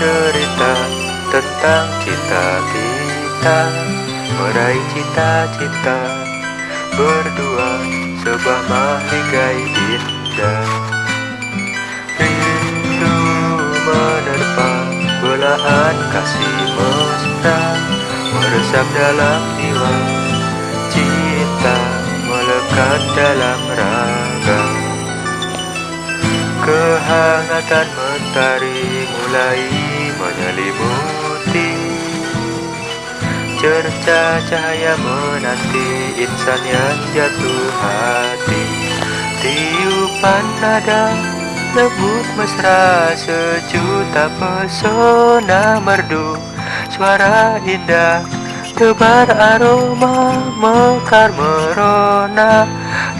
cerita tentang cinta kita Meraih cita-cita berdua Sebuah mahligai indah. Rindu menerpa belahan kasih mesra Meresap dalam jiwa Cinta melekat dalam raga. Kehangatan mentari mulai menyelimuti Cerca cahaya menanti insan yang jatuh hati. Tiupan nada lembut mesra sejuta pesona merdu. Suara indah tebar aroma mekar merona.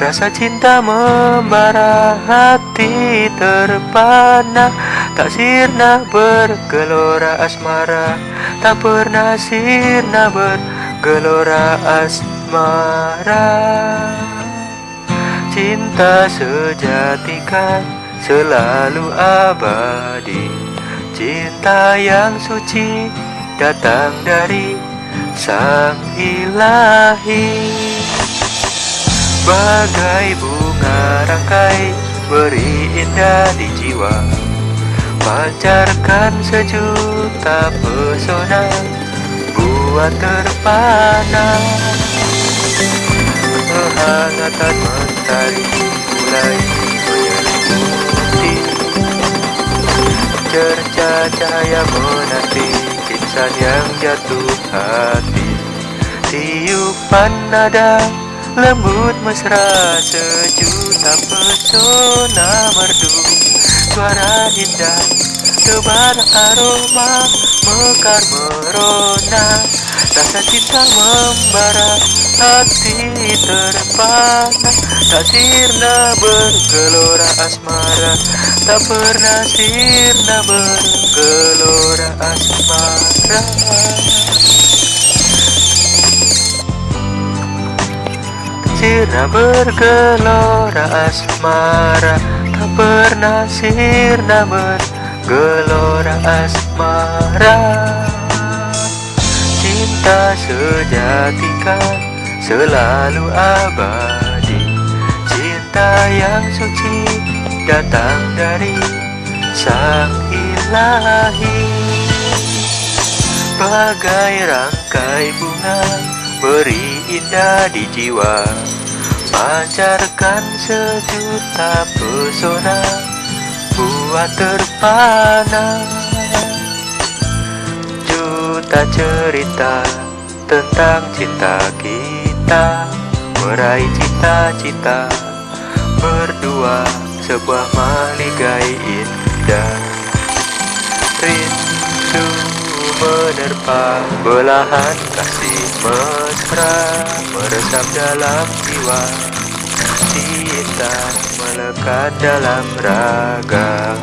Rasa cinta membara hati terpana Tak sirna bergelora asmara Tak pernah sirna bergelora asmara. Cinta sejati kan selalu abadi Cinta yang suci datang dari sang ilahi. Bagai bunga rangkai beri indah di jiwa Pancarkan sejuta pesona Buat terpana Kehangatan mentari mulai Cerca cahaya menanti insan yang jatuh hati. Tiupan nada Lembut mesra sejuta pesona merdu Suara indah tebar aroma mekar merona. Rasa cinta membara hati terpana. Tak sirna bergelora asmara Tak pernah sirna bergelora asmara. Sirna bergelora asmara pernah sirna bergelora asmara. Cinta sejati kan selalu abadi. Cinta yang suci datang dari sang ilahi. Bagai rangkai bunga beri indah di jiwa Pancarkan sejuta pesona Buat terpana. Juta cerita tentang cinta kita Meraih cita-cita Berdua sebuah maligai menerpa belahan kasih mesra Meresap dalam jiwa. Cinta melekat dalam raga